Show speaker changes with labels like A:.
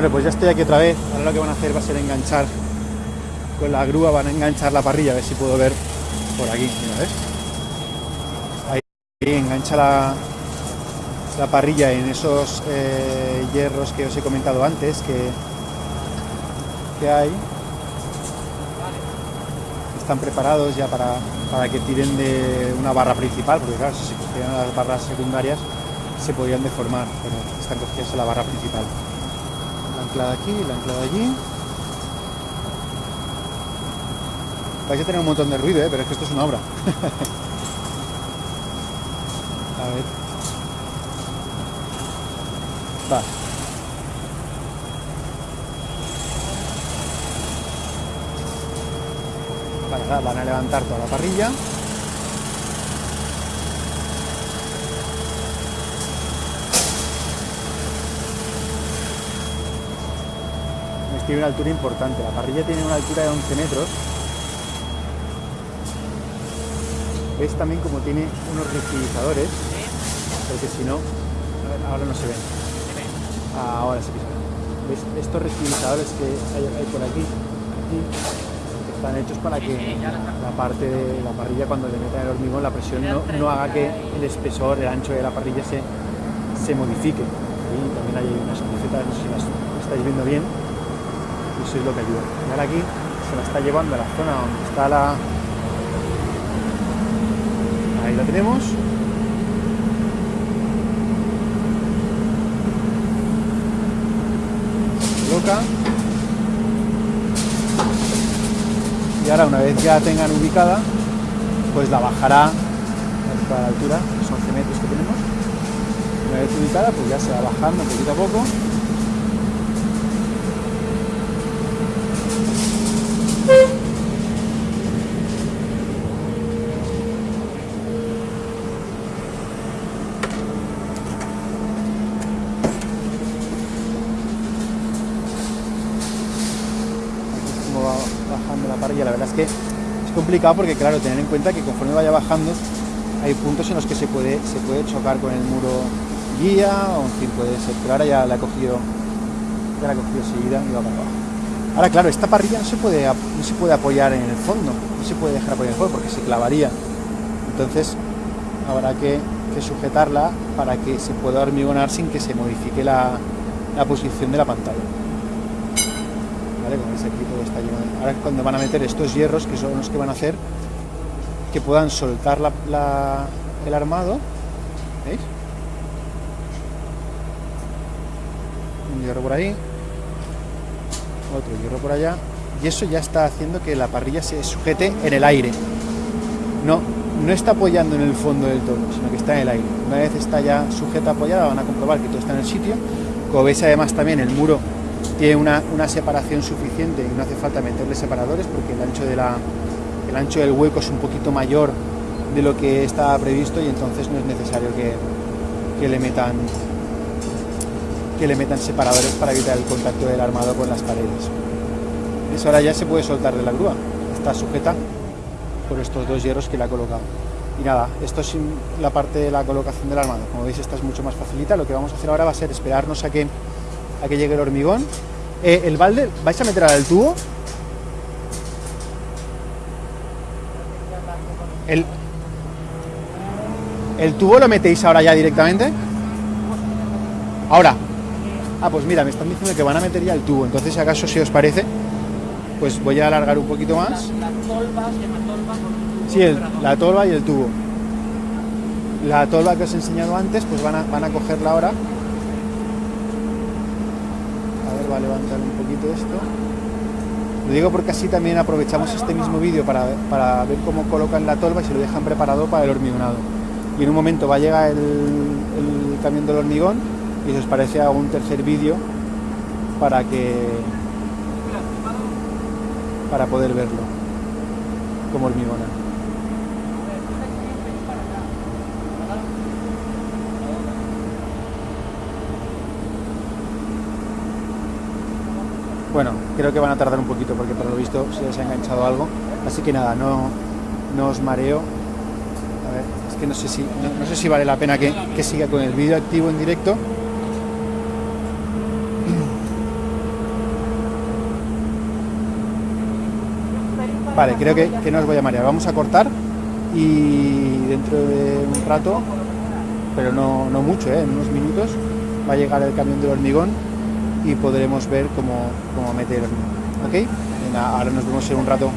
A: Bueno, pues ya estoy aquí otra vez. Ahora lo que van a hacer va a ser enganchar con la grúa, van a enganchar la parrilla, a ver si puedo ver por aquí. Mira, ¿ves? Ahí engancha la, la parrilla en esos eh, hierros que os he comentado antes que, que hay. Están preparados ya para, para que tiren de una barra principal, porque claro, si se cogieran las barras secundarias se podrían deformar, pero están cogidas en la barra principal. La anclada aquí, la anclada allí. A tener un montón de ruido, ¿eh? pero es que esto es una obra. a ver. Va. Vale, va, van a levantar toda la parrilla. Tiene una altura importante. La parrilla tiene una altura de 11 metros. Veis también como tiene unos reutilizadores, porque si no, ahora no se ven. Ahora se ven. Estos reutilizadores que hay, por aquí, están hechos para que la parte de la parrilla cuando le metan el hormigón la presión no, no haga que el espesor, el ancho de la parrilla se, se modifique. Y también hay unas crucetas, no sé si las estáis viendo bien, y eso es lo que ayuda. Ahora aquí se la está llevando a la zona donde está la... Ahí la tenemos. Se coloca. Y ahora una vez ya tengan ubicada, pues la bajará a la altura, los 11 metros que tenemos. Una vez ubicada, pues ya se va bajando poquito a poco. Como va bajando la parrilla, la verdad es que es complicado porque claro, tener en cuenta que conforme vaya bajando hay puntos en los que se puede, se puede chocar con el muro guía o en fin puede ser, pero ahora ya la ha cogido, ya la ha cogido seguida y va para abajo. Ahora, claro, esta parrilla no se puede, no se puede apoyar en el fondo, no se puede dejar apoyar en el fondo porque se clavaría. Entonces, habrá que, que sujetarla para que se pueda hormigonar sin que se modifique la, la posición de la pantalla. Ahora cuando van a meter estos hierros, que son los que van a hacer que puedan soltar el armado, ¿veis? Un hierro por ahí, otro hierro por allá. Y eso ya está haciendo que la parrilla se sujete en el aire. No, no está apoyando en el fondo del todo sino que está en el aire. Una vez está ya sujeta apoyada van a comprobar que todo está en el sitio. Como veis además también el muro tiene una, una separación suficiente y no hace falta meterle separadores porque el ancho, de la, el ancho del hueco es un poquito mayor de lo que estaba previsto y entonces no es necesario que, que le metan que le metan separadores para evitar el contacto del armado con las paredes. Eso ahora ya se puede soltar de la grúa, está sujeta por estos dos hierros que le ha colocado. Y nada, esto es la parte de la colocación del armado. Como veis, esta es mucho más facilita. Lo que vamos a hacer ahora va a ser esperarnos a que, a que llegue el hormigón. Eh, el balde, ¿vais a meter el tubo? El, ¿El tubo lo metéis ahora ya directamente? Ahora, Ah, pues mira, me están diciendo que van a meter ya el tubo. Entonces, si acaso, si os parece, pues voy a alargar un poquito más.
B: La, tolva.
A: Sí, el, la tolva y el tubo. La tolva que os he enseñado antes, pues van a, van a cogerla ahora. Va a levantar un poquito esto. Lo digo porque así también aprovechamos este mismo vídeo para, para ver cómo colocan la tolva y se lo dejan preparado para el hormigonado. Y en un momento va a llegar el, el camión del hormigón y si os parece hago un tercer vídeo para que para poder verlo como hormigona Bueno, creo que van a tardar un poquito porque por lo visto se les ha enganchado algo. Así que nada, no, no os mareo. A ver, es que no sé si, no, sé si vale la pena que, siga con el vídeo activo en directo. Vale, creo que, no os voy a marear. Vamos a cortar y dentro de un rato, pero no, no mucho, ¿eh? en unos minutos, va a llegar el camión del hormigón y podremos ver cómo, cómo meter. ¿Ok? Venga, ahora nos vemos en un rato.